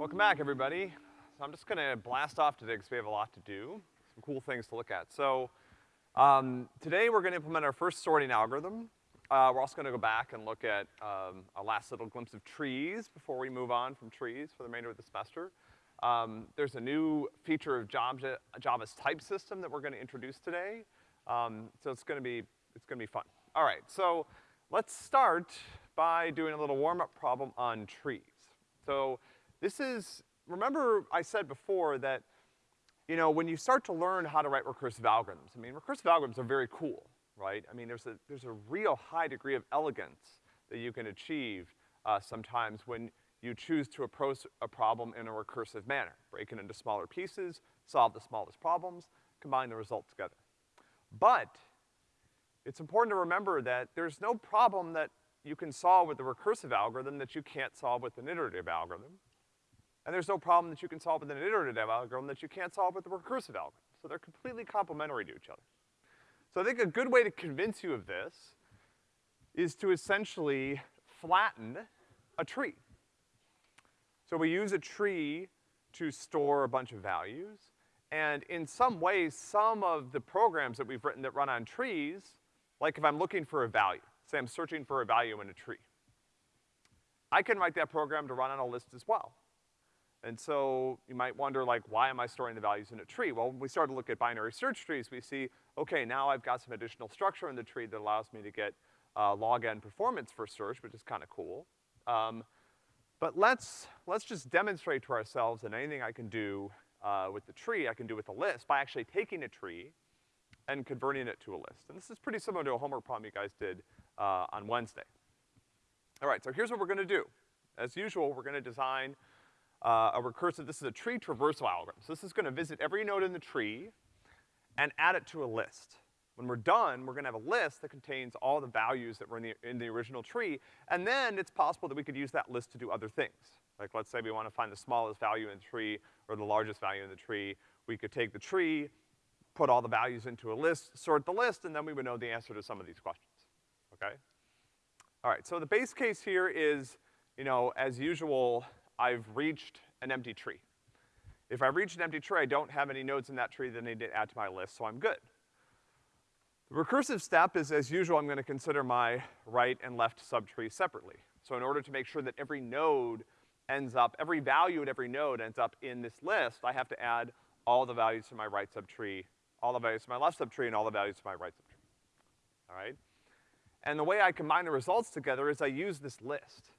Welcome back, everybody. So I'm just gonna blast off today because we have a lot to do, some cool things to look at. So, um, today we're gonna implement our first sorting algorithm. Uh, we're also gonna go back and look at, um, a last little glimpse of trees before we move on from trees for the remainder of the semester. Um, there's a new feature of Java, Java's type system that we're gonna introduce today. Um, so it's gonna be, it's gonna be fun. All right, so let's start by doing a little warm-up problem on trees. So this is, remember I said before that, you know, when you start to learn how to write recursive algorithms, I mean, recursive algorithms are very cool, right? I mean, there's a, there's a real high degree of elegance that you can achieve, uh, sometimes when you choose to approach a problem in a recursive manner. Break it into smaller pieces, solve the smallest problems, combine the results together. But, it's important to remember that there's no problem that you can solve with a recursive algorithm that you can't solve with an iterative algorithm. And there's no problem that you can solve with an iterative algorithm that you can't solve with a recursive algorithm. So they're completely complementary to each other. So I think a good way to convince you of this is to essentially flatten a tree. So we use a tree to store a bunch of values, and in some ways, some of the programs that we've written that run on trees, like if I'm looking for a value, say I'm searching for a value in a tree, I can write that program to run on a list as well. And so you might wonder, like, why am I storing the values in a tree? Well, when we start to look at binary search trees, we see, okay, now I've got some additional structure in the tree that allows me to get uh, log n performance for search, which is kinda cool. Um, but let's, let's just demonstrate to ourselves that anything I can do uh, with the tree, I can do with a list by actually taking a tree and converting it to a list. And this is pretty similar to a homework problem you guys did uh, on Wednesday. All right, so here's what we're gonna do. As usual, we're gonna design uh, a recursive, this is a tree traversal algorithm. So this is gonna visit every node in the tree and add it to a list. When we're done, we're gonna have a list that contains all the values that were in the, in the original tree, and then it's possible that we could use that list to do other things. Like let's say we wanna find the smallest value in the tree or the largest value in the tree. We could take the tree, put all the values into a list, sort the list, and then we would know the answer to some of these questions, okay? All right, so the base case here is, you know, as usual, I've reached an empty tree. If I've reached an empty tree, I don't have any nodes in that tree that I need to add to my list, so I'm good. The recursive step is, as usual, I'm gonna consider my right and left subtree separately. So in order to make sure that every node ends up, every value at every node ends up in this list, I have to add all the values to my right subtree, all the values to my left subtree, and all the values to my right subtree. All right? And the way I combine the results together is I use this list.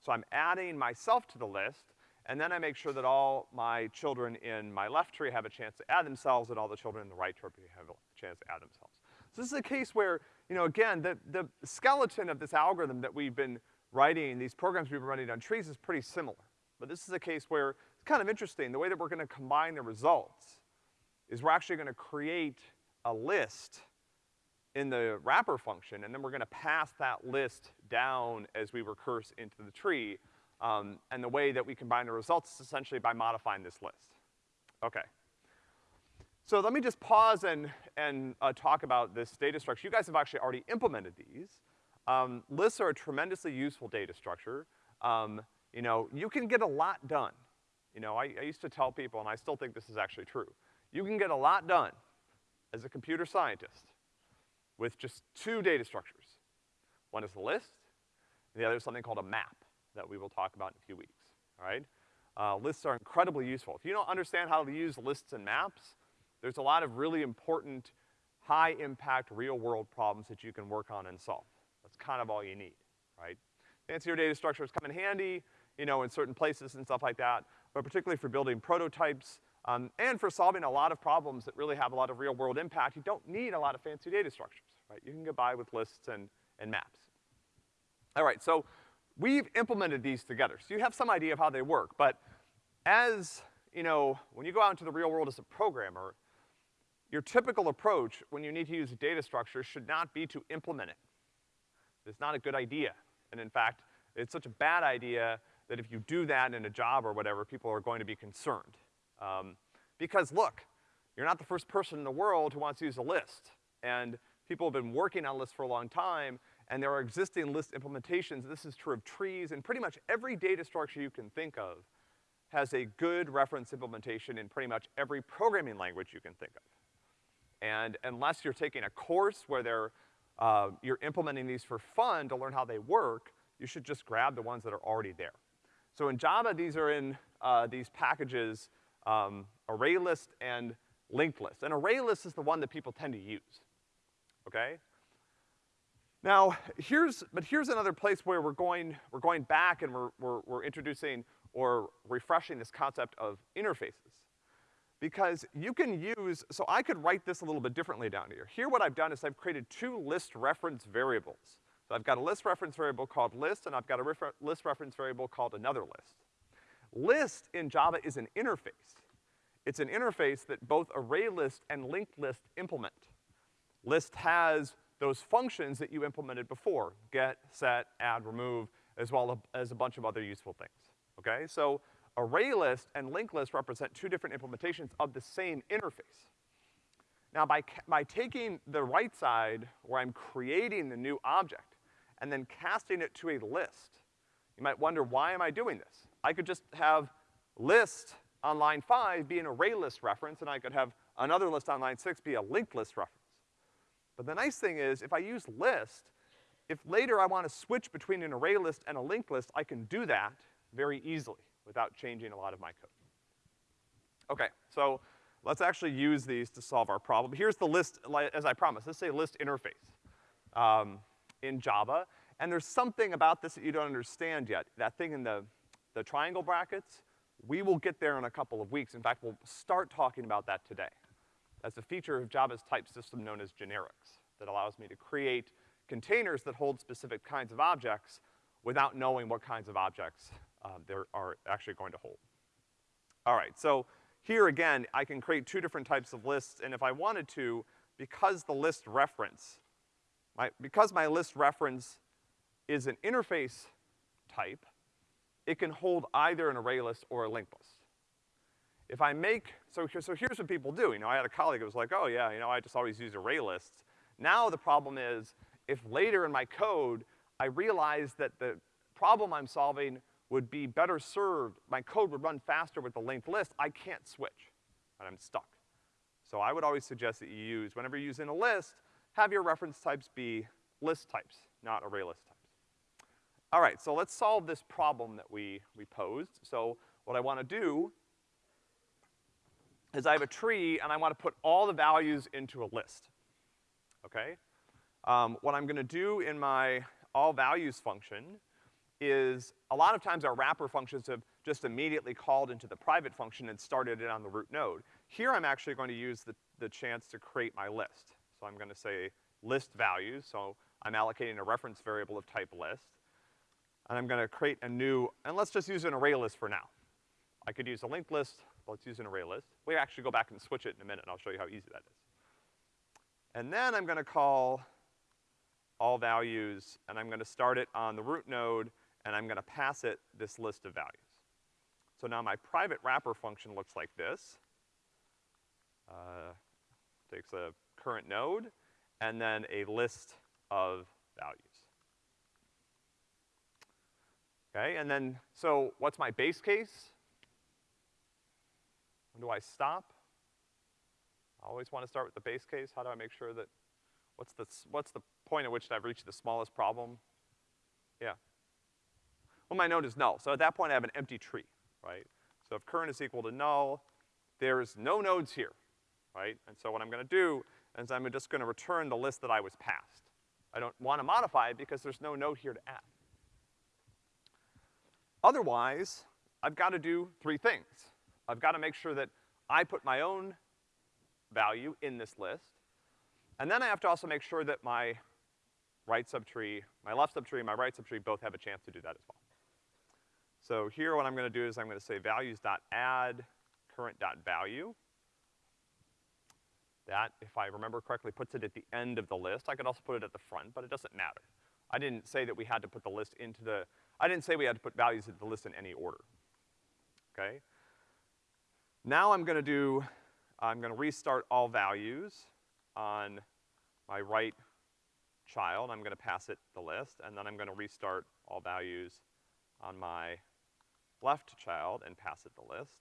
So I'm adding myself to the list, and then I make sure that all my children in my left tree have a chance to add themselves, and all the children in the right tree have a chance to add themselves. So this is a case where, you know, again, the, the skeleton of this algorithm that we've been writing, these programs we've been running on trees is pretty similar. But this is a case where it's kind of interesting. The way that we're gonna combine the results is we're actually gonna create a list in the wrapper function, and then we're gonna pass that list down as we recurse into the tree. Um, and the way that we combine the results is essentially by modifying this list. Okay. So let me just pause and, and uh, talk about this data structure. You guys have actually already implemented these. Um, lists are a tremendously useful data structure. Um, you know, you can get a lot done. You know, I, I used to tell people, and I still think this is actually true, you can get a lot done as a computer scientist with just two data structures. One is the list, and the other is something called a map that we will talk about in a few weeks, all right? Uh, lists are incredibly useful. If you don't understand how to use lists and maps, there's a lot of really important, high-impact, real-world problems that you can work on and solve. That's kind of all you need, right? Fancier data structures come in handy, you know, in certain places and stuff like that, but particularly for building prototypes, um, and for solving a lot of problems that really have a lot of real-world impact, you don't need a lot of fancy data structures, right? You can get by with lists and, and maps. All right, so we've implemented these together, so you have some idea of how they work, but as, you know, when you go out into the real world as a programmer, your typical approach when you need to use a data structure should not be to implement it. It's not a good idea. And in fact, it's such a bad idea that if you do that in a job or whatever, people are going to be concerned. Um, because look, you're not the first person in the world who wants to use a list. And people have been working on lists for a long time, and there are existing list implementations. This is true of trees and pretty much every data structure you can think of. has a good reference implementation in pretty much every programming language you can think of. And unless you're taking a course where they're, uh, you're implementing these for fun to learn how they work, you should just grab the ones that are already there. So in Java, these are in, uh, these packages, um, array list and linked list. And ArrayList is the one that people tend to use, okay? Now, here's, but here's another place where we're going, we're going back and we're, we're, we're introducing or refreshing this concept of interfaces. Because you can use, so I could write this a little bit differently down here. Here what I've done is I've created two list reference variables. So I've got a list reference variable called list, and I've got a refer list reference variable called another list. List in Java is an interface. It's an interface that both ArrayList and linked list implement. List has those functions that you implemented before, get, set, add, remove, as well as a bunch of other useful things, okay? So array list and linked list represent two different implementations of the same interface. Now by, by taking the right side, where I'm creating the new object, and then casting it to a list, you might wonder, why am I doing this? I could just have list on line five be an array list reference, and I could have another list on line six be a linked list reference. But the nice thing is, if I use list, if later I want to switch between an array list and a linked list, I can do that very easily without changing a lot of my code. Okay, so let's actually use these to solve our problem. Here's the list, as I promised, let's say list interface um, in Java. And there's something about this that you don't understand yet. That thing in the, the triangle brackets, we will get there in a couple of weeks. In fact, we'll start talking about that today. That's a feature of Java's type system known as generics that allows me to create containers that hold specific kinds of objects without knowing what kinds of objects um, there are actually going to hold. All right, so here again, I can create two different types of lists, and if I wanted to, because the list reference, my, because my list reference is an interface type, it can hold either an array list or a linked list. If I make, so, so here's what people do. You know, I had a colleague who was like, oh yeah, you know, I just always use array lists. Now the problem is, if later in my code, I realize that the problem I'm solving would be better served, my code would run faster with the linked list, I can't switch, and I'm stuck. So I would always suggest that you use, whenever you're using a list, have your reference types be list types, not array list types. All right, so let's solve this problem that we, we posed. So what I wanna do is I have a tree and I want to put all the values into a list, okay? Um, what I'm gonna do in my all values function is a lot of times our wrapper functions have just immediately called into the private function and started it on the root node. Here I'm actually going to use the, the chance to create my list. So I'm gonna say list values, so I'm allocating a reference variable of type list. And I'm gonna create a new, and let's just use an array list for now. I could use a linked list, let's use an array list. We actually go back and switch it in a minute, and I'll show you how easy that is. And then I'm gonna call all values, and I'm gonna start it on the root node, and I'm gonna pass it this list of values. So now my private wrapper function looks like this. Uh, takes a current node, and then a list of values. Okay, and then, so what's my base case? Do I stop? I always want to start with the base case. How do I make sure that, what's the, what's the point at which I've reached the smallest problem? Yeah. Well, my node is null. So at that point I have an empty tree, right? So if current is equal to null, there's no nodes here, right? And so what I'm gonna do is I'm just gonna return the list that I was passed. I don't wanna modify it because there's no node here to add. Otherwise, I've gotta do three things. I've got to make sure that I put my own value in this list. And then I have to also make sure that my right subtree, my left subtree and my right subtree both have a chance to do that as well. So here what I'm gonna do is I'm gonna say values.add current.value. That, if I remember correctly, puts it at the end of the list. I could also put it at the front, but it doesn't matter. I didn't say that we had to put the list into the, I didn't say we had to put values into the list in any order. Okay? Now I'm gonna do, I'm gonna restart all values on my right child. I'm gonna pass it the list, and then I'm gonna restart all values on my left child and pass it the list.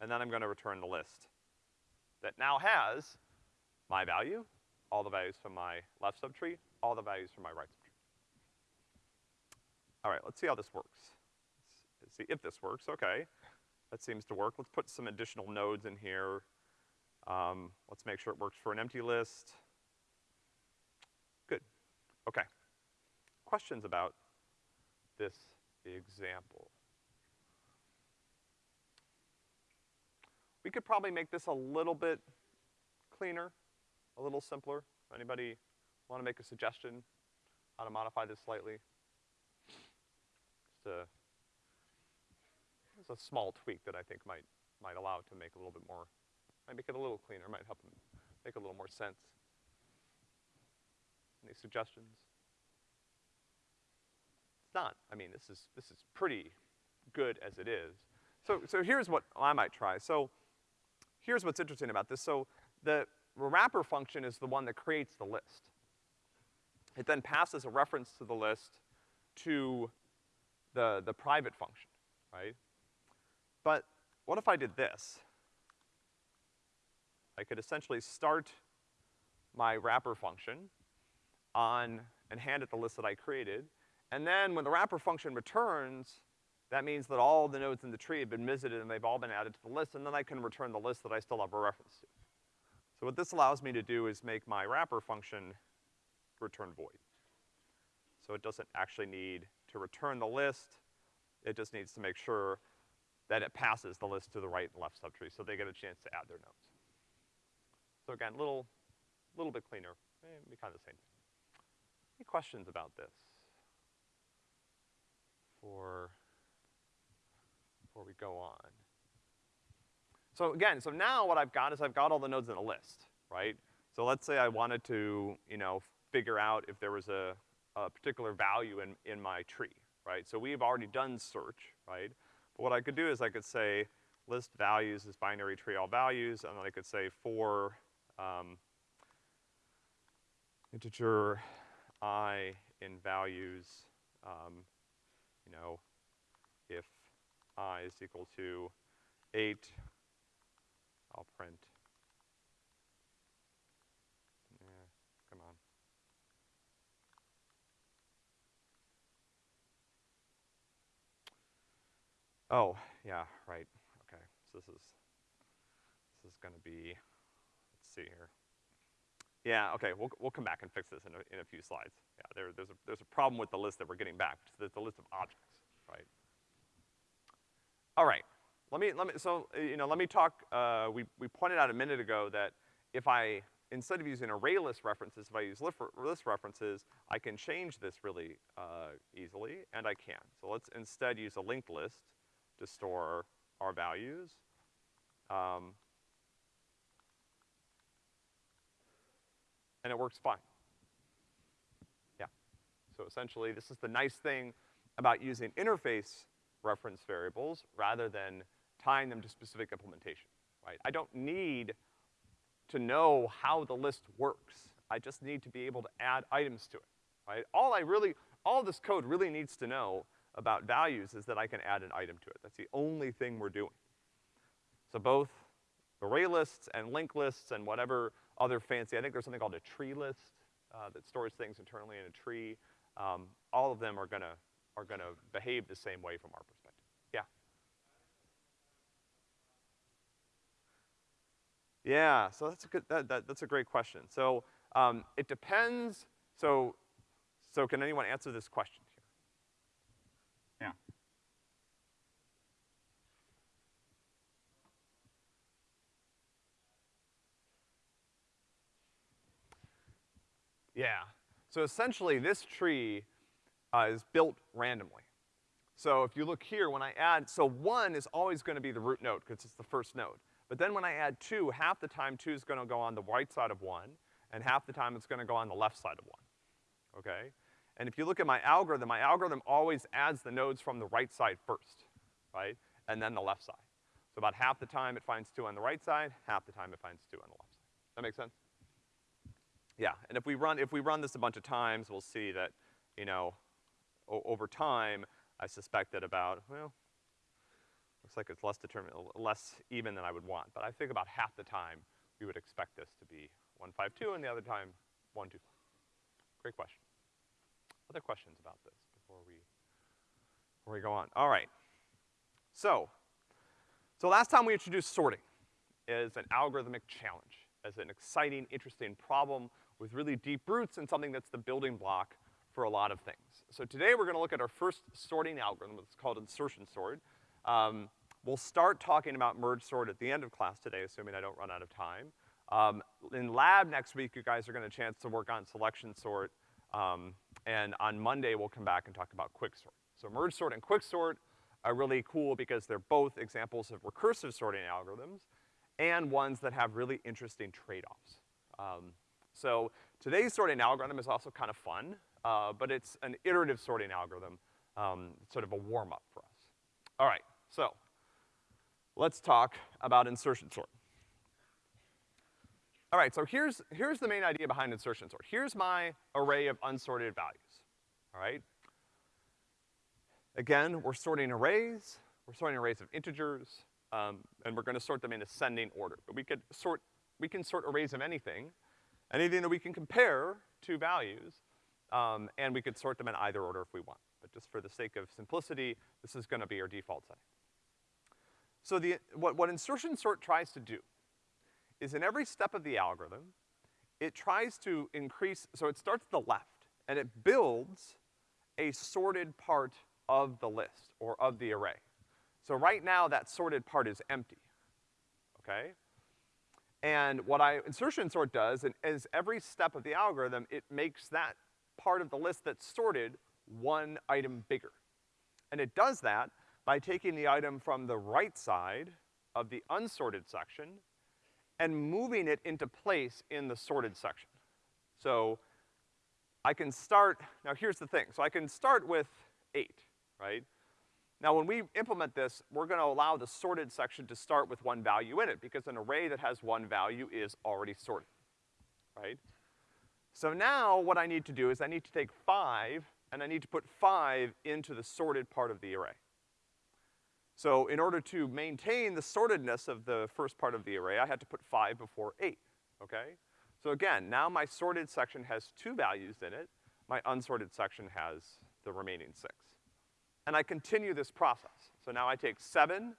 And then I'm gonna return the list that now has my value, all the values from my left subtree, all the values from my right subtree. All right, let's see how this works. Let's see if this works, okay. That seems to work. Let's put some additional nodes in here. Um, let's make sure it works for an empty list. Good, okay. Questions about this example? We could probably make this a little bit cleaner, a little simpler. Anybody want to make a suggestion how to modify this slightly? Just a, it's a small tweak that I think might, might allow it to make a little bit more, might make it a little cleaner, might help make a little more sense. Any suggestions? It's not. I mean, this is, this is pretty good as it is. So, so here's what I might try. So here's what's interesting about this. So the wrapper function is the one that creates the list. It then passes a reference to the list to the, the private function, right? But what if I did this? I could essentially start my wrapper function on, and hand it the list that I created, and then when the wrapper function returns, that means that all the nodes in the tree have been visited and they've all been added to the list, and then I can return the list that I still have a reference to. So what this allows me to do is make my wrapper function return void. So it doesn't actually need to return the list, it just needs to make sure that it passes the list to the right and left subtree so they get a chance to add their nodes. So again, a little, little bit cleaner, eh, maybe kind of the same thing. Any questions about this? For, before we go on. So again, so now what I've got is I've got all the nodes in a list, right? So let's say I wanted to, you know, figure out if there was a, a particular value in, in my tree, right? So we've already done search, right? But what I could do is I could say list values is binary tree all values, and then I could say for, um, integer i in values, um, you know, if i is equal to eight, I'll print. Yeah, come on. Oh, yeah, right, okay. So this is, this is gonna be, let's see here. Yeah, okay, we'll, we'll come back and fix this in a, in a few slides. Yeah, there, there's a, there's a problem with the list that we're getting back, the, the list of objects, right? All right, let me, let me, so, uh, you know, let me talk, uh, we, we pointed out a minute ago that if I, instead of using array list references, if I use list, list references, I can change this really, uh, easily, and I can. So let's instead use a linked list to store our values. Um, and it works fine. Yeah. So essentially, this is the nice thing about using interface reference variables rather than tying them to specific implementation, right? I don't need to know how the list works. I just need to be able to add items to it, right? All I really, all this code really needs to know about values is that I can add an item to it. That's the only thing we're doing. So both array lists and linked lists and whatever other fancy, I think there's something called a tree list, uh, that stores things internally in a tree. Um, all of them are gonna, are gonna behave the same way from our perspective. Yeah, Yeah, so that's a good, that, that, that's a great question. So, um, it depends, so, so can anyone answer this question here? Yeah. So essentially this tree, uh, is built randomly. So if you look here, when I add, so one is always gonna be the root node, because it's the first node. But then when I add two, half the time two is gonna go on the right side of one, and half the time it's gonna go on the left side of one, okay? And if you look at my algorithm, my algorithm always adds the nodes from the right side first, right? And then the left side. So about half the time it finds two on the right side, half the time it finds two on the left side. That make sense? Yeah, and if we run, if we run this a bunch of times, we'll see that, you know, over time, I suspect that about, well, Looks like it's less determined, less even than I would want, but I think about half the time we would expect this to be one five two, and the other time one two five. Great question. Other questions about this before we, before we go on? All right. So, so last time we introduced sorting as an algorithmic challenge, as an exciting, interesting problem with really deep roots and something that's the building block for a lot of things. So today we're gonna look at our first sorting algorithm, it's called insertion sort. Um, we'll start talking about merge sort at the end of class today, assuming I don't run out of time. Um, in lab next week, you guys are gonna chance to work on selection sort, um, and on Monday we'll come back and talk about quick sort. So merge sort and quick sort are really cool because they're both examples of recursive sorting algorithms and ones that have really interesting trade-offs. Um, so today's sorting algorithm is also kind of fun, uh, but it's an iterative sorting algorithm, um, sort of a warm-up for us. All right, so let's talk about insertion sort. All right, so here's, here's the main idea behind insertion sort. Here's my array of unsorted values, all right? Again, we're sorting arrays, we're sorting arrays of integers, um, and we're gonna sort them in ascending order. But we could sort, we can sort arrays of anything, anything that we can compare two values, um, and we could sort them in either order if we want. But just for the sake of simplicity, this is gonna be our default setting. So the, what, what insertion sort tries to do is in every step of the algorithm, it tries to increase, so it starts at the left, and it builds a sorted part of the list, or of the array. So right now, that sorted part is empty, okay? And what I, insertion sort does, and is every step of the algorithm, it makes that part of the list that's sorted one item bigger. And it does that by taking the item from the right side of the unsorted section and moving it into place in the sorted section. So I can start, now here's the thing, so I can start with eight, right? Now when we implement this, we're gonna allow the sorted section to start with one value in it, because an array that has one value is already sorted, right? So now what I need to do is I need to take five, and I need to put five into the sorted part of the array. So in order to maintain the sortedness of the first part of the array, I had to put five before eight, okay? So again, now my sorted section has two values in it, my unsorted section has the remaining six. And I continue this process. So now I take seven,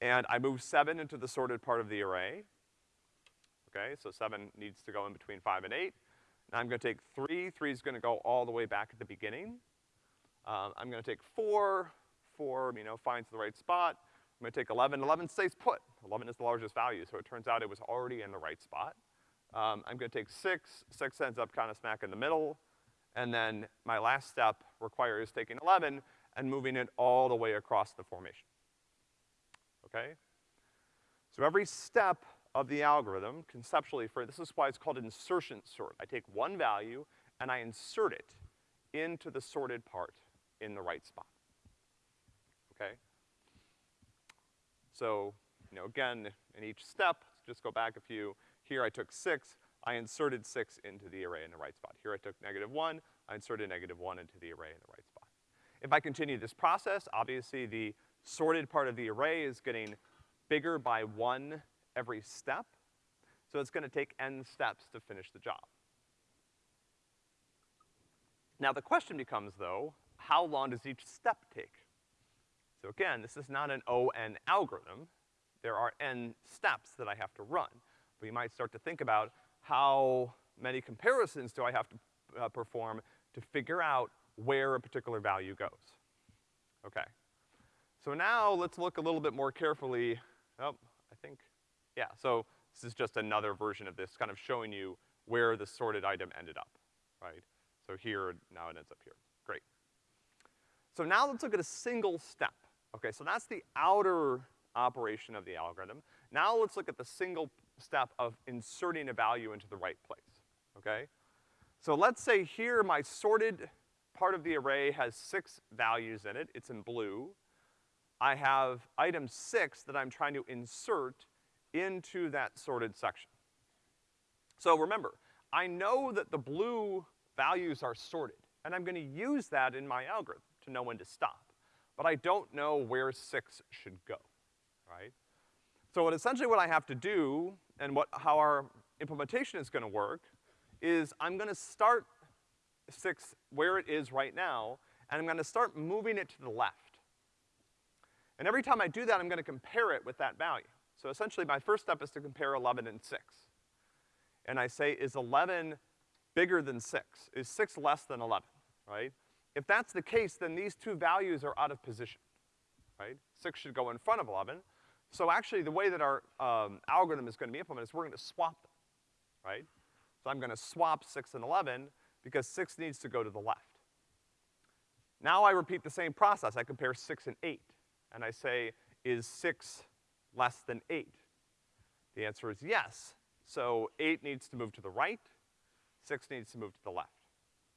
and I move seven into the sorted part of the array. Okay, so seven needs to go in between five and eight. Now I'm gonna take three, three's gonna go all the way back at the beginning. Um, I'm gonna take four, four, you know, finds the right spot. I'm gonna take 11, 11 stays put. 11 is the largest value, so it turns out it was already in the right spot. Um, I'm gonna take six, six ends up kind of smack in the middle, and then my last step requires taking 11 and moving it all the way across the formation. Okay? So every step of the algorithm, conceptually for, this is why it's called insertion sort. I take one value and I insert it into the sorted part in the right spot okay? So, you know, again, in each step, just go back a few. Here I took six, I inserted six into the array in the right spot. Here I took negative one, I inserted negative one into the array in the right spot. If I continue this process, obviously the sorted part of the array is getting bigger by one every step, so it's gonna take n steps to finish the job. Now the question becomes, though, how long does each step take? So again, this is not an O-N algorithm. There are N steps that I have to run. But you might start to think about how many comparisons do I have to uh, perform to figure out where a particular value goes. Okay. So now let's look a little bit more carefully. Oh, I think, yeah, so this is just another version of this, kind of showing you where the sorted item ended up, right? So here, now it ends up here. Great. So now let's look at a single step. Okay, so that's the outer operation of the algorithm. Now let's look at the single step of inserting a value into the right place, okay? So let's say here my sorted part of the array has six values in it, it's in blue. I have item six that I'm trying to insert into that sorted section. So remember, I know that the blue values are sorted, and I'm gonna use that in my algorithm to know when to stop. but I don't know where six should go, right? So what essentially what I have to do, and what, how our implementation is gonna work, is I'm gonna start six where it is right now, and I'm gonna start moving it to the left. And every time I do that, I'm gonna compare it with that value. So essentially, my first step is to compare eleven and six. And I say, is eleven bigger than six? Is six less than eleven, right? If that's the case, then these two values are out of position, right? Six should go in front of eleven. So actually, the way that our, um, algorithm is gonna be implemented is we're gonna swap them, right? So I'm gonna swap six and eleven, because six needs to go to the left. Now I repeat the same process. I compare six and eight, and I say, is six less than eight? The answer is yes. So eight needs to move to the right, six needs to move to the left.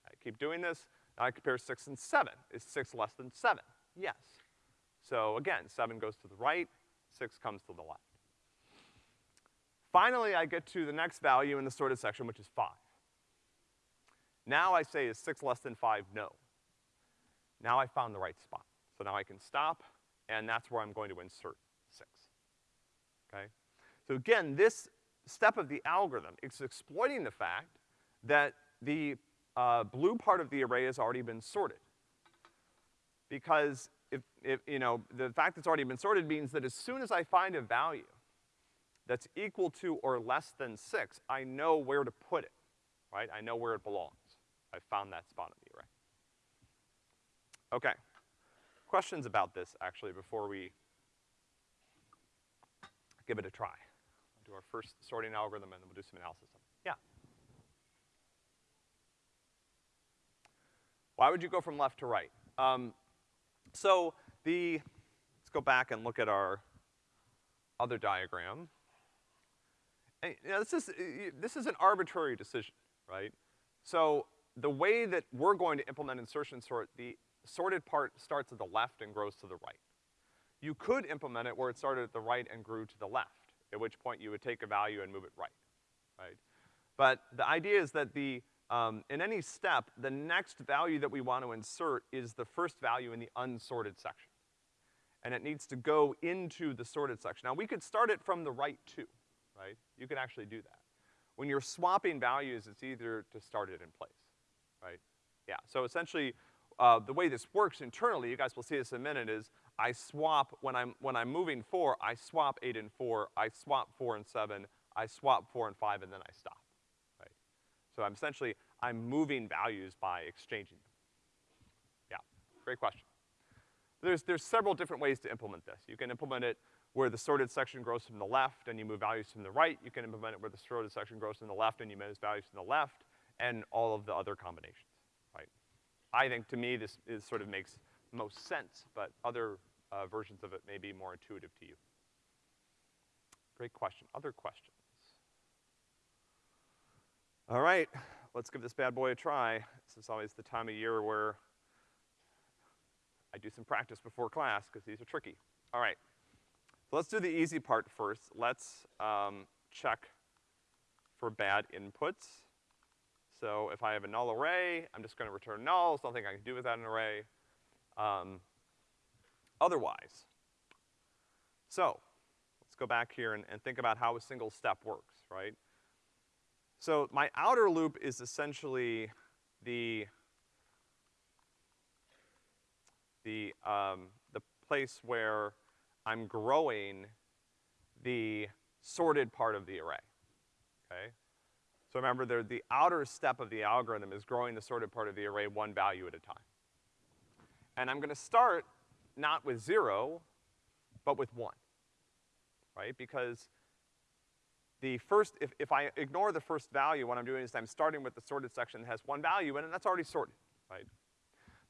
I keep doing this, now I compare six and seven. Is six less than seven? Yes. So again, seven goes to the right, six comes to the left. Finally, I get to the next value in the sorted section, which is five. Now I say, is six less than five? No. Now I found the right spot. So now I can stop, and that's where I'm going to insert six, okay? So again, this step of the algorithm is exploiting the fact that the uh, blue part of the array has already been sorted. Because if, if, you know, the fact that it's already been sorted means that as soon as I find a value that's equal to or less than six, I know where to put it, right? I know where it belongs. I found that spot in the array. Okay. Questions about this, actually, before we give it a try? We'll do our first sorting algorithm and then we'll do some analysis. Yeah? Why would you go from left to right? Um, so the, let's go back and look at our other diagram. And, you know, this is, this is an arbitrary decision, right? So the way that we're going to implement insertion sort, the sorted part starts at the left and grows to the right. You could implement it where it started at the right and grew to the left, at which point you would take a value and move it right, right? But the idea is that the, um, in any step, the next value that we want to insert is the first value in the unsorted section. And it needs to go into the sorted section. Now, we could start it from the right too, right? You could actually do that. When you're swapping values, it's easier to start it in place, right? Yeah, so essentially, uh, the way this works internally, you guys will see this in a minute, is I swap, when I'm, when I'm moving four, I swap eight and four, I swap four and seven, I swap four and five, and then I stop. So I'm essentially, I'm moving values by exchanging them. Yeah, great question. There's, there's several different ways to implement this. You can implement it where the sorted section grows from the left and you move values from the right. You can implement it where the sorted section grows from the left and you move values from the left, and all of the other combinations, right? I think, to me, this is sort of makes most sense, but other uh, versions of it may be more intuitive to you. Great question. Other questions? All right, let's give this bad boy a try. This is always the time of year where I do some practice before class, because these are tricky. All right, so let's do the easy part first. Let's um, check for bad inputs. So if I have a null array, I'm just gonna return null, something I can do without an array. Um, otherwise, so let's go back here and, and think about how a single step works, right? So my outer loop is essentially the, the, um, the place where I'm growing the sorted part of the array, okay? So remember, the, the outer step of the algorithm is growing the sorted part of the array one value at a time. And I'm gonna start not with zero, but with one, right? Because the first, if, if I ignore the first value, what I'm doing is I'm starting with the sorted section that has one value in it, and that's already sorted, right?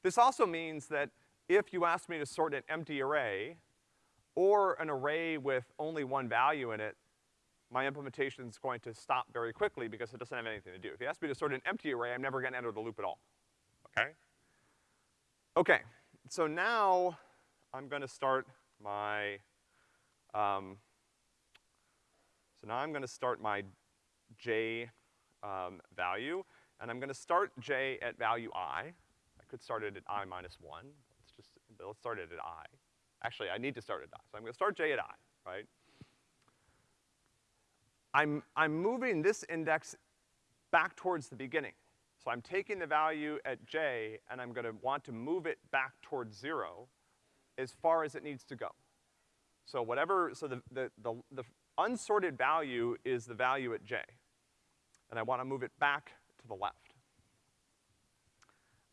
This also means that if you ask me to sort an empty array, or an array with only one value in it, my implementation is going to stop very quickly because it doesn't have anything to do. If you ask me to sort an empty array, I'm never gonna enter the loop at all, okay? Okay, so now I'm gonna start my, um, now I'm gonna start my j um, value, and I'm gonna start j at value i. I could start it at i minus one. Let's just let's start it at i. Actually, I need to start at i, so I'm gonna start j at i, right? I'm, I'm moving this index back towards the beginning. So I'm taking the value at j, and I'm gonna want to move it back towards zero as far as it needs to go. So whatever, so the, the, the, the unsorted value is the value at j. And I wanna move it back to the left.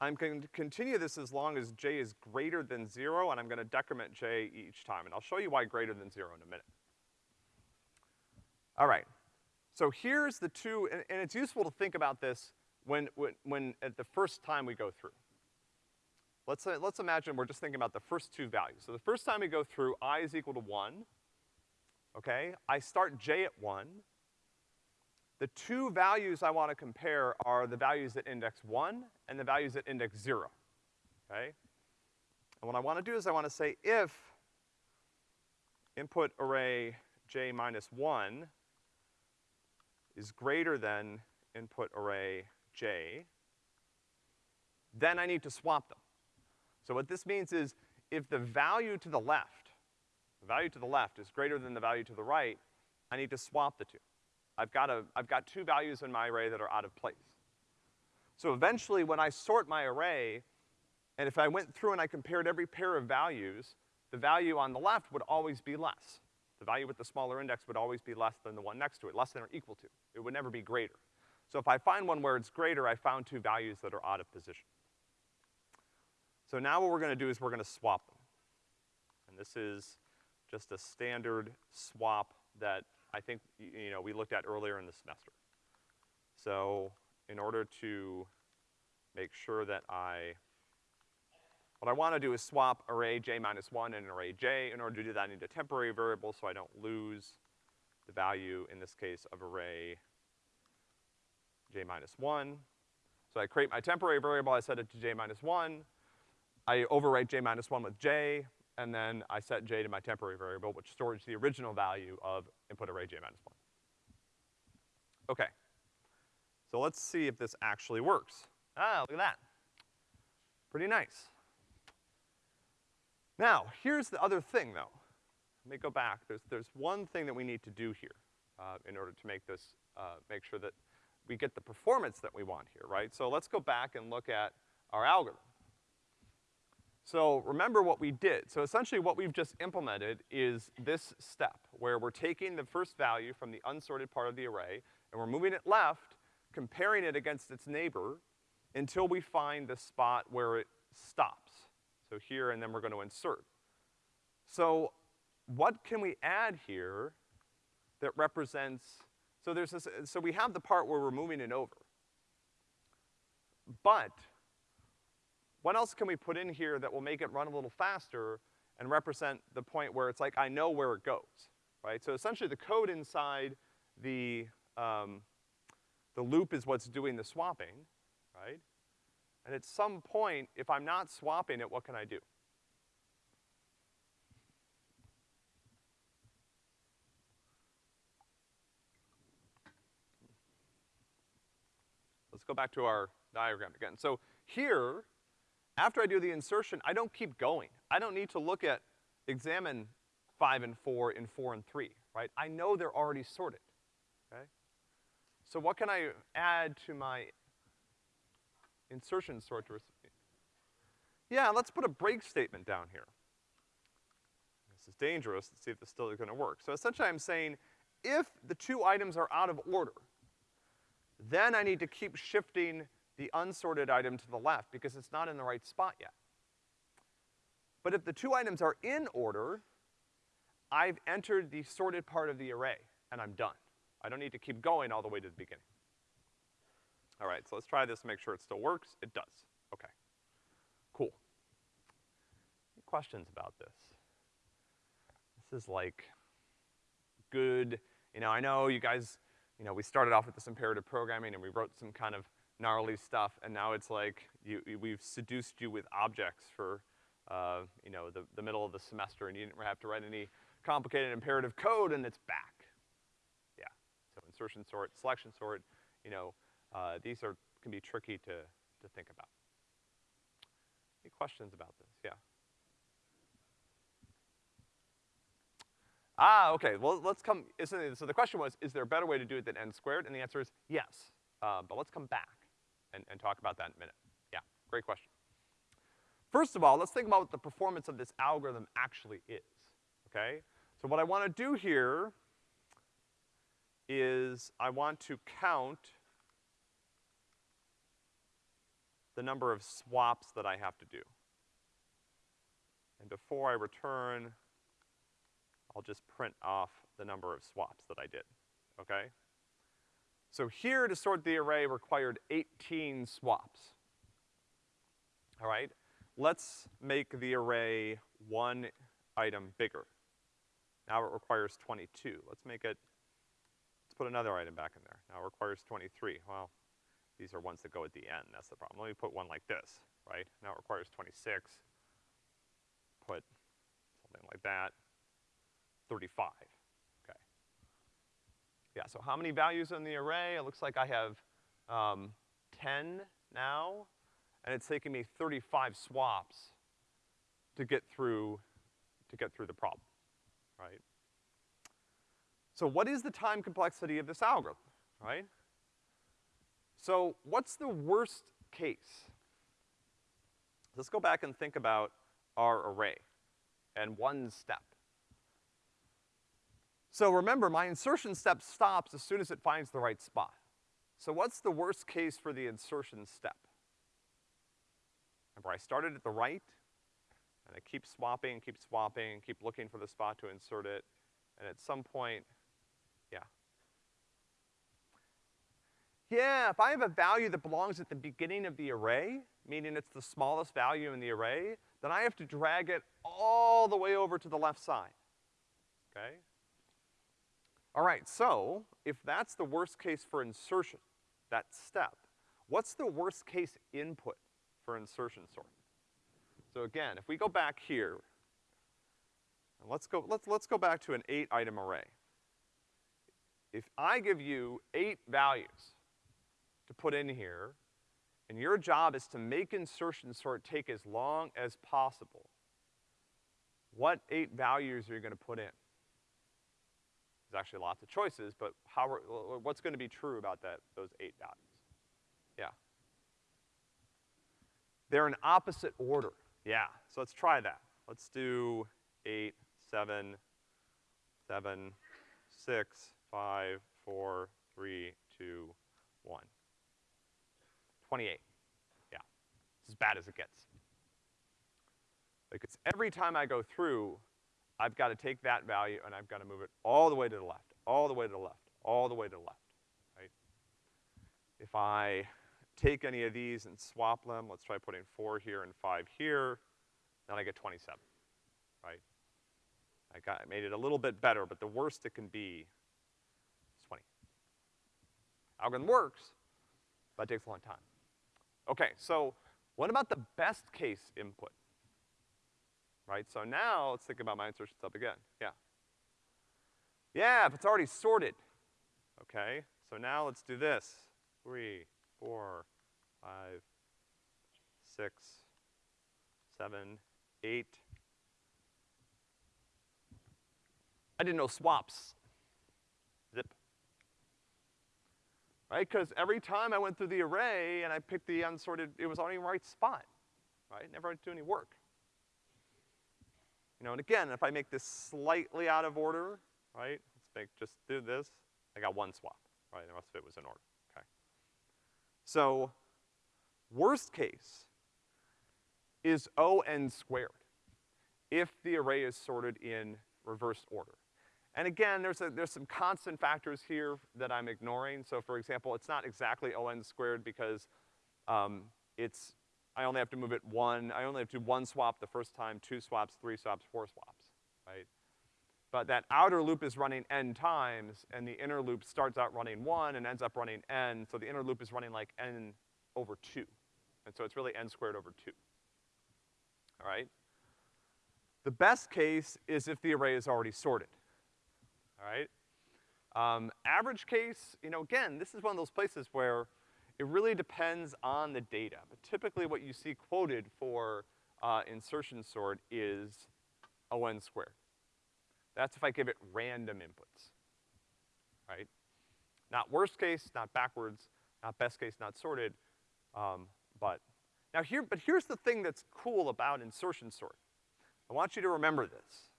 I'm going to continue this as long as j is greater than zero, and I'm gonna decrement j each time. And I'll show you why greater than zero in a minute. All right. So here's the two, and, and it's useful to think about this when, when, when at the first time we go through. Let's, uh, let's imagine we're just thinking about the first two values. So the first time we go through, i is equal to one, okay? I start j at one. The two values I wanna compare are the values at index one and the values at index zero, okay? And what I wanna do is I wanna say if input array j minus one is greater than input array j, then I need to swap them. So what this means is if the value to the left, the value to the left is greater than the value to the right, I need to swap the two. I've got a, I've got two values in my array that are out of place. So eventually when I sort my array, and if I went through and I compared every pair of values, the value on the left would always be less. The value with the smaller index would always be less than the one next to it, less than or equal to. It would never be greater. So if I find one where it's greater, I found two values that are out of position. So now what we're gonna do is we're gonna swap them. And this is just a standard swap that I think, you know, we looked at earlier in the semester. So in order to make sure that I what I wanna do is swap array j minus one and array j. In order to do that, I need a temporary variable so I don't lose the value, in this case, of array j minus one. So I create my temporary variable, I set it to j minus one. I overwrite j minus one with j, and then I set j to my temporary variable, which stores the original value of input array j minus one. Okay. So let's see if this actually works. Ah, look at that. Pretty nice. Now, here's the other thing though. Let me go back. There's, there's one thing that we need to do here, uh, in order to make this, uh, make sure that we get the performance that we want here, right? So let's go back and look at our algorithm. So remember what we did. So essentially what we've just implemented is this step, where we're taking the first value from the unsorted part of the array, and we're moving it left, comparing it against its neighbor, until we find the spot where it stops. So here, and then we're gonna insert. So what can we add here that represents, so there's this, so we have the part where we're moving it over. But, what else can we put in here that will make it run a little faster and represent the point where it's like, I know where it goes, right? So essentially the code inside the, um, the loop is what's doing the swapping, right? And at some point, if I'm not swapping it, what can I do? Let's go back to our diagram again. So here, after I do the insertion, I don't keep going. I don't need to look at, examine five and four and four and three, right? I know they're already sorted, okay? So what can I add to my insertion sort to Yeah, let's put a break statement down here. This is dangerous. Let's see if this still is gonna work. So essentially I'm saying, if the two items are out of order, then I need to keep shifting the unsorted item to the left because it's not in the right spot yet. But if the two items are in order, I've entered the sorted part of the array, and I'm done. I don't need to keep going all the way to the beginning. All right, so let's try this to make sure it still works. It does. Okay. Cool. Any questions about this? This is like good, you know, I know you guys, you know, we started off with this imperative programming and we wrote some kind of gnarly stuff, and now it's like you, we've seduced you with objects for, uh, you know, the, the middle of the semester, and you didn't have to write any complicated imperative code, and it's back. Yeah, so insertion sort, selection sort, you know, uh, these are, can be tricky to, to think about. Any questions about this? Yeah. Ah, okay, well, let's come, so the question was, is there a better way to do it than n squared? And the answer is yes, uh, but let's come back and, and talk about that in a minute. Yeah, great question. First of all, let's think about what the performance of this algorithm actually is, okay? So what I wanna do here is I want to count the number of swaps that I have to do. And before I return, I'll just print off the number of swaps that I did, okay? So here to sort the array required 18 swaps. All right? Let's make the array one item bigger. Now it requires 22. Let's make it, let's put another item back in there. Now it requires 23. Well, these are ones that go at the end, that's the problem. Let me put one like this, right? Now it requires 26. Put something like that. 35, okay. Yeah, so how many values in the array? It looks like I have, um, 10 now, and it's taking me 35 swaps to get through, to get through the problem, right? So what is the time complexity of this algorithm, right? So what's the worst case? Let's go back and think about our array and one step. So remember, my insertion step stops as soon as it finds the right spot. So what's the worst case for the insertion step? Remember, I started at the right, and I keep swapping, keep swapping, keep looking for the spot to insert it, and at some point, yeah, yeah, if I have a value that belongs at the beginning of the array, meaning it's the smallest value in the array, then I have to drag it all the way over to the left side, okay? All right, so if that's the worst case for insertion, that step, what's the worst case input for insertion sort? So again, if we go back here, and let's go, let's, let's go back to an eight item array. If I give you eight values, to put in here, and your job is to make insertion sort take as long as possible. What eight values are you gonna put in? There's actually lots of choices, but how are, what's gonna be true about that, those eight values? Yeah. They're in opposite order. Yeah, so let's try that. Let's do eight, seven, seven, six, five, four, three, two, one. 28. Yeah. It's as bad as it gets. Because every time I go through, I've gotta take that value and I've gotta move it all the way to the left, all the way to the left, all the way to the left, right? If I take any of these and swap them, let's try putting four here and five here, then I get 27, right? I got, I made it a little bit better, but the worst it can be is 20. Algorithm works, but it takes a long time. Okay, so what about the best case input? Right, so now let's think about my insertion step again, yeah. Yeah, if it's already sorted. Okay, so now let's do this. Three, four, five, six, seven, eight. I didn't know swaps Zip. right? Because every time I went through the array and I picked the unsorted, it was on the right spot, right? Never had to do any work. You know, and again, if I make this slightly out of order, right? Let's make, just do this, I got one swap, right? The rest of it was in order, okay? So, worst case is O(n) squared if the array is sorted in reverse order. And again, there's, a, there's some constant factors here that I'm ignoring. So for example, it's not exactly O(n) squared because um, it's, I only have to move it one, I only have to one swap the first time, two swaps, three swaps, four swaps, right? But that outer loop is running n times, and the inner loop starts out running one and ends up running n, so the inner loop is running like n over two. And so it's really n squared over two. All right? The best case is if the array is already sorted all right? Um, average case, you know, again, this is one of those places where it really depends on the data. But typically what you see quoted for uh, insertion sort is O(n) squared. That's if I give it random inputs, right? Not worst case, not backwards, not best case, not sorted, um, but, now here, but here's the thing that's cool about insertion sort. I want you to remember this.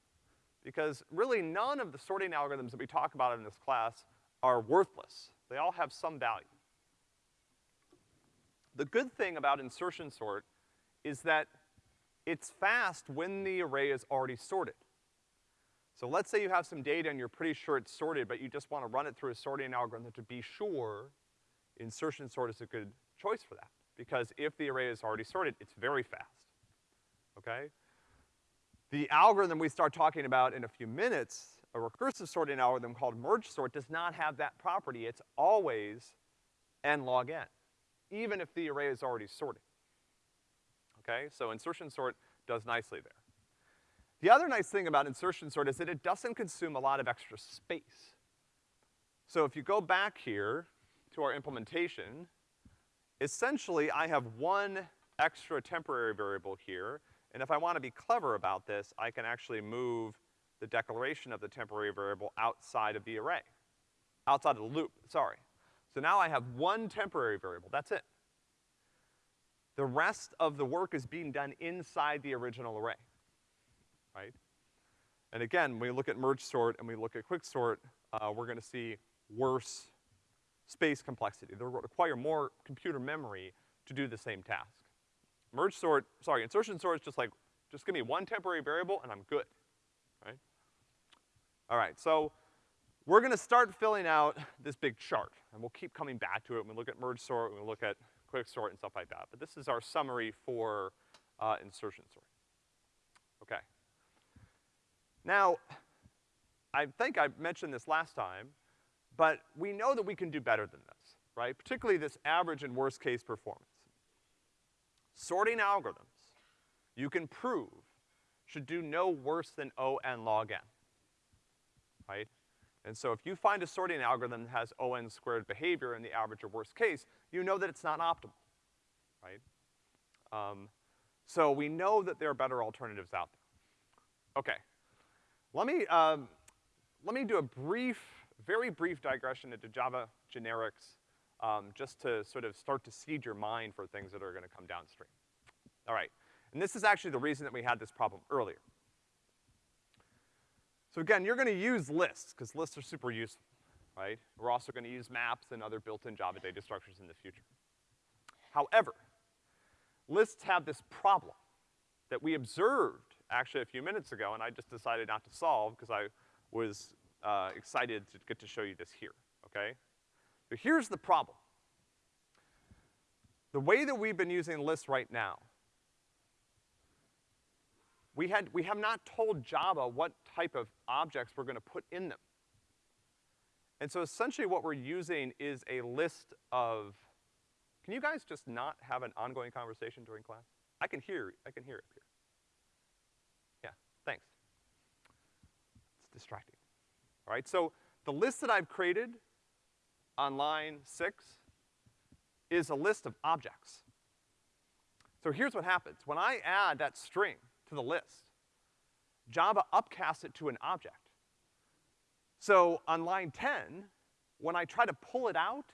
Because really none of the sorting algorithms that we talk about in this class are worthless. They all have some value. The good thing about insertion sort is that it's fast when the array is already sorted. So let's say you have some data and you're pretty sure it's sorted, but you just wanna run it through a sorting algorithm to be sure, insertion sort is a good choice for that. Because if the array is already sorted, it's very fast, okay? The algorithm we start talking about in a few minutes, a recursive sorting algorithm called merge sort, does not have that property. It's always n log n, even if the array is already sorted. Okay, so insertion sort does nicely there. The other nice thing about insertion sort is that it doesn't consume a lot of extra space. So if you go back here to our implementation, essentially I have one extra temporary variable here, and if I wanna be clever about this, I can actually move the declaration of the temporary variable outside of the array. Outside of the loop, sorry. So now I have one temporary variable, that's it. The rest of the work is being done inside the original array, right? And again, when we look at merge sort and we look at quick sort, uh, we're gonna see worse space complexity. They'll require more computer memory to do the same task. Merge sort, sorry, insertion sort is just like, just give me one temporary variable and I'm good, right? All right, so we're gonna start filling out this big chart, and we'll keep coming back to it when we look at merge sort, when we look at quick sort and stuff like that. But this is our summary for, uh, insertion sort. Okay. Now, I think I mentioned this last time, but we know that we can do better than this, right? Particularly this average and worst case performance. Sorting algorithms, you can prove, should do no worse than O n log n, right? And so if you find a sorting algorithm that has O n squared behavior in the average or worst case, you know that it's not optimal, right? Um, so we know that there are better alternatives out there. Okay. Let me, um, let me do a brief very brief digression into Java generics, um, just to sort of start to seed your mind for things that are gonna come downstream. All right. And this is actually the reason that we had this problem earlier. So again, you're gonna use lists, because lists are super useful, right? We're also gonna use maps and other built-in Java data structures in the future. However, lists have this problem that we observed actually a few minutes ago, and I just decided not to solve because I was uh, excited to get to show you this here, okay? So here's the problem. The way that we've been using lists right now, we had, we have not told Java what type of objects we're gonna put in them. And so essentially what we're using is a list of, can you guys just not have an ongoing conversation during class? I can hear, I can hear it here. Yeah, thanks. It's distracting. All right, so the list that I've created on line six is a list of objects. So here's what happens. When I add that string to the list, Java upcasts it to an object. So on line 10, when I try to pull it out,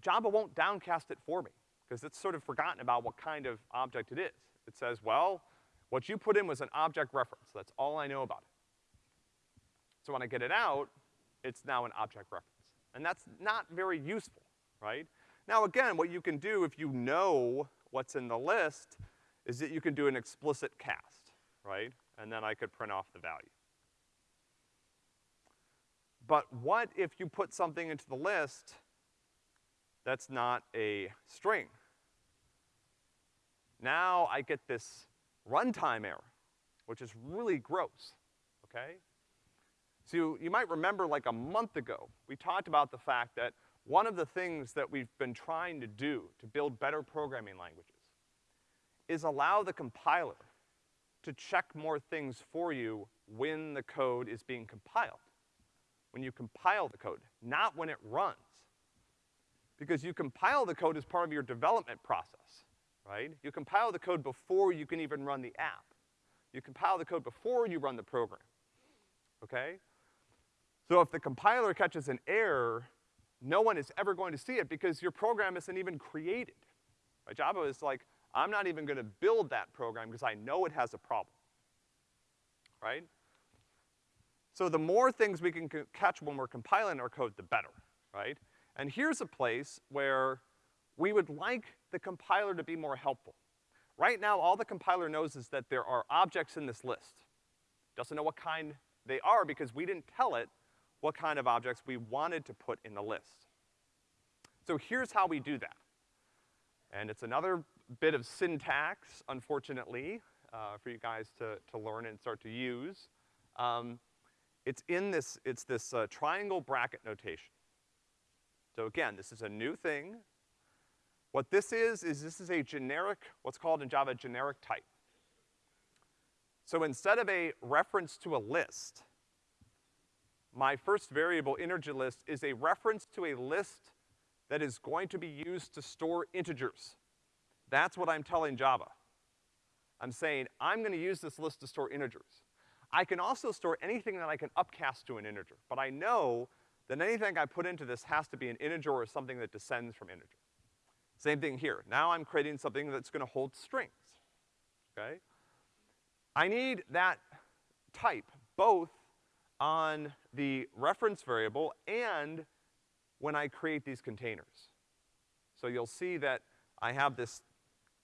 Java won't downcast it for me, because it's sort of forgotten about what kind of object it is. It says, well, what you put in was an object reference. That's all I know about it. So when I get it out, it's now an object reference. And that's not very useful, right? Now again, what you can do if you know what's in the list is that you can do an explicit cast, right? And then I could print off the value. But what if you put something into the list that's not a string? Now I get this runtime error, which is really gross, okay? So you might remember like a month ago, we talked about the fact that one of the things that we've been trying to do to build better programming languages is allow the compiler to check more things for you when the code is being compiled. When you compile the code, not when it runs. Because you compile the code as part of your development process, right? You compile the code before you can even run the app. You compile the code before you run the program. okay? So if the compiler catches an error, no one is ever going to see it because your program isn't even created. Right? Java is like, I'm not even gonna build that program because I know it has a problem. Right? So the more things we can catch when we're compiling our code, the better, right? And here's a place where we would like the compiler to be more helpful. Right now, all the compiler knows is that there are objects in this list. Doesn't know what kind they are because we didn't tell it what kind of objects we wanted to put in the list. So here's how we do that. And it's another bit of syntax, unfortunately, uh, for you guys to, to learn and start to use. Um, it's in this, it's this uh, triangle bracket notation. So again, this is a new thing. What this is, is this is a generic, what's called in Java generic type. So instead of a reference to a list, my first variable integer list is a reference to a list that is going to be used to store integers. That's what I'm telling Java. I'm saying, I'm gonna use this list to store integers. I can also store anything that I can upcast to an integer, but I know that anything I put into this has to be an integer or something that descends from integer. Same thing here. Now I'm creating something that's gonna hold strings, okay? I need that type both on the reference variable and when I create these containers. So you'll see that I have this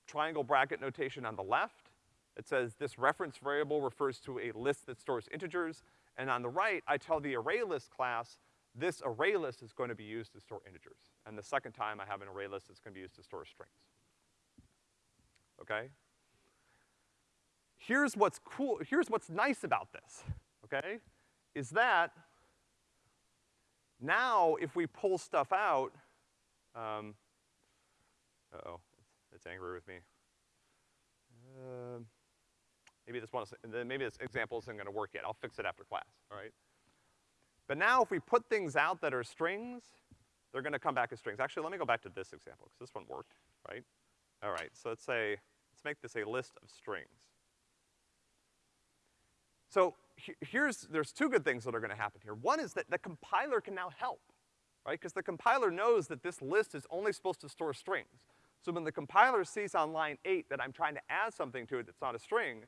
triangle bracket notation on the left, it says this reference variable refers to a list that stores integers, and on the right, I tell the ArrayList class, this ArrayList is going to be used to store integers. And the second time I have an ArrayList, it's gonna be used to store strings. Okay? Here's what's cool, here's what's nice about this, okay? Is that now if we pull stuff out, um, uh-oh, angry with me. Uh, Maybe this one, maybe this example isn't gonna work yet. I'll fix it after class, all right? But now if we put things out that are strings, they're gonna come back as strings. Actually, let me go back to this example, because this one worked, right? All right, so let's say, let's make this a list of strings. So he here's, there's two good things that are gonna happen here. One is that the compiler can now help, right? Because the compiler knows that this list is only supposed to store strings. So when the compiler sees on line eight that I'm trying to add something to it that's not a string,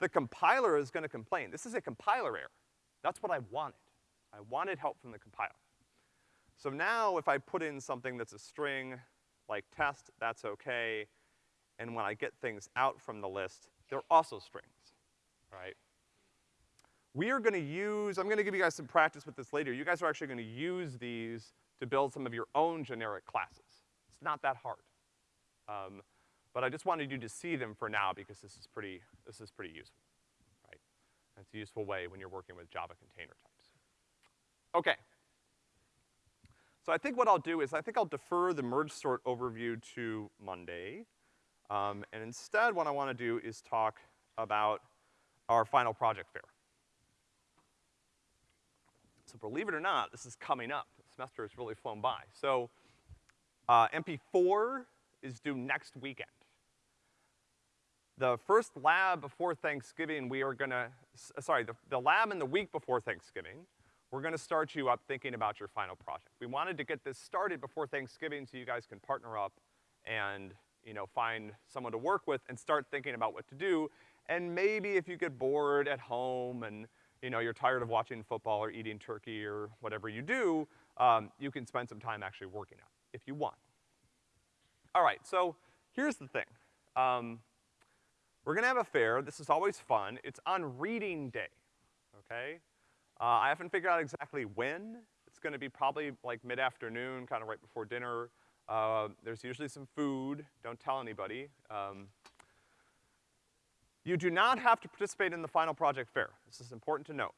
the compiler is gonna complain. This is a compiler error. That's what I wanted. I wanted help from the compiler. So now if I put in something that's a string, like test, that's okay. And when I get things out from the list, they're also strings, right? We are gonna use, I'm gonna give you guys some practice with this later. You guys are actually gonna use these to build some of your own generic classes. It's not that hard. Um, but I just wanted you to see them for now because this is pretty, this is pretty useful, right? It's a useful way when you're working with Java container types. Okay. So I think what I'll do is I think I'll defer the merge sort overview to Monday. Um, and instead what I wanna do is talk about our final project fair. So believe it or not, this is coming up. The semester has really flown by. So, uh, MP4 is due next weekend. The first lab before Thanksgiving, we are gonna, sorry, the, the lab in the week before Thanksgiving, we're gonna start you up thinking about your final project. We wanted to get this started before Thanksgiving so you guys can partner up and, you know, find someone to work with and start thinking about what to do. And maybe if you get bored at home and, you know, you're tired of watching football or eating turkey or whatever you do, um, you can spend some time actually working on it, if you want. All right, so here's the thing. Um, we're gonna have a fair. This is always fun. It's on reading day, okay? Uh, I haven't figured out exactly when. It's gonna be probably like mid-afternoon, kind of right before dinner. Uh, there's usually some food. Don't tell anybody. Um, you do not have to participate in the final project fair. This is important to note.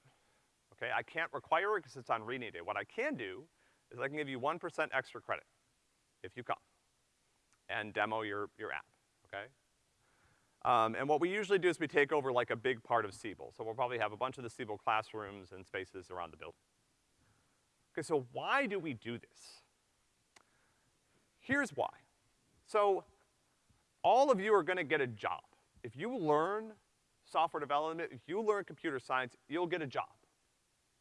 Okay, I can't require it because it's on reading day. What I can do is I can give you 1% extra credit if you come and demo your, your app, okay? Um, and what we usually do is we take over like a big part of Siebel. So we'll probably have a bunch of the Siebel classrooms and spaces around the building. Okay, so why do we do this? Here's why. So all of you are gonna get a job. If you learn software development, if you learn computer science, you'll get a job.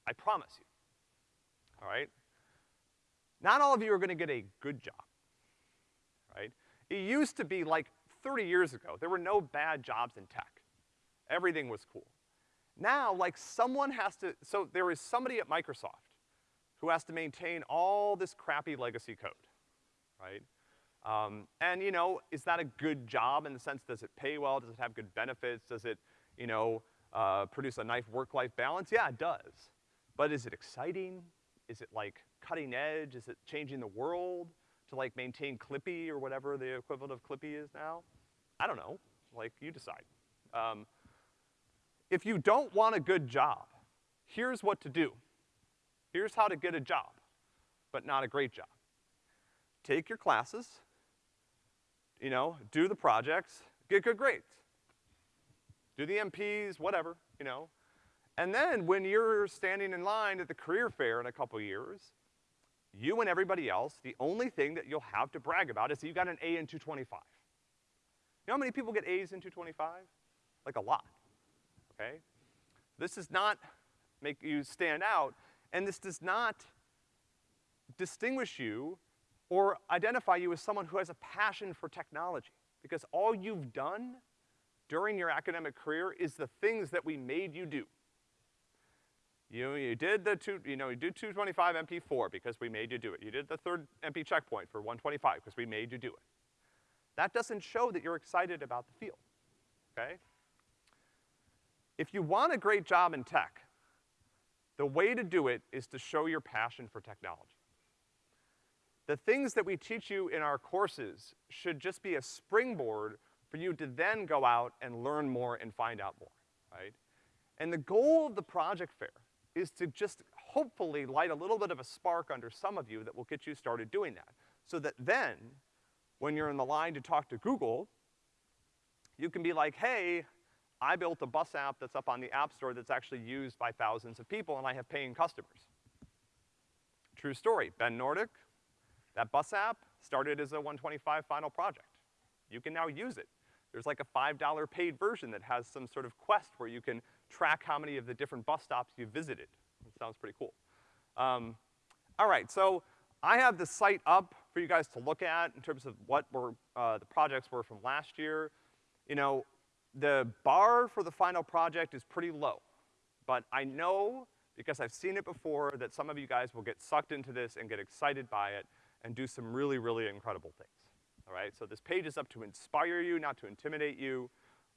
I promise you. All right? Not all of you are gonna get a good job? It used to be like 30 years ago, there were no bad jobs in tech. Everything was cool. Now, like someone has to, so there is somebody at Microsoft who has to maintain all this crappy legacy code, right? Um, and you know, is that a good job in the sense, does it pay well? Does it have good benefits? Does it, you know, uh, produce a nice work-life balance? Yeah, it does. But is it exciting? Is it like cutting edge? Is it changing the world to like maintain Clippy or whatever the equivalent of Clippy is now? I don't know. Like, you decide. Um, if you don't want a good job, here's what to do. Here's how to get a job, but not a great job. Take your classes, you know, do the projects, get good grades. Do the MPs, whatever, you know. And then when you're standing in line at the career fair in a couple years, you and everybody else, the only thing that you'll have to brag about is that you got an A in 225. You know how many people get A's in 225? Like a lot, okay? This does not make you stand out, and this does not distinguish you or identify you as someone who has a passion for technology. Because all you've done during your academic career is the things that we made you do. You, you did the two, you know, you did 225 MP4 because we made you do it. You did the third MP checkpoint for 125 because we made you do it. That doesn't show that you're excited about the field, okay? If you want a great job in tech, the way to do it is to show your passion for technology. The things that we teach you in our courses should just be a springboard for you to then go out and learn more and find out more, right? And the goal of the project fair is to just hopefully light a little bit of a spark under some of you that will get you started doing that. So that then, when you're in the line to talk to Google, you can be like, hey, I built a bus app that's up on the App Store that's actually used by thousands of people and I have paying customers. True story, Ben Nordic, that bus app started as a 125 final project. You can now use it. There's like a $5 paid version that has some sort of quest where you can track how many of the different bus stops you visited. It sounds pretty cool. Um, all right, so I have the site up for you guys to look at in terms of what were, uh, the projects were from last year. You know, the bar for the final project is pretty low. But I know, because I've seen it before, that some of you guys will get sucked into this and get excited by it and do some really, really incredible things. All right, so this page is up to inspire you, not to intimidate you.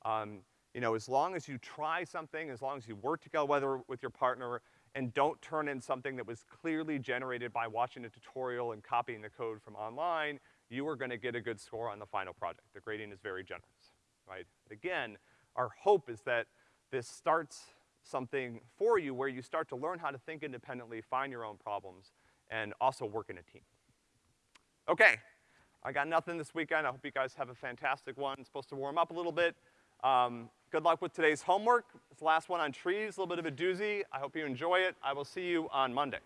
Um, you know, as long as you try something, as long as you work together with your partner, and don't turn in something that was clearly generated by watching a tutorial and copying the code from online, you are gonna get a good score on the final project. The grading is very generous right? Again, our hope is that this starts something for you where you start to learn how to think independently, find your own problems, and also work in a team. Okay, I got nothing this weekend. I hope you guys have a fantastic one. It's supposed to warm up a little bit. Um, good luck with today's homework. It's the last one on trees, a little bit of a doozy. I hope you enjoy it. I will see you on Monday.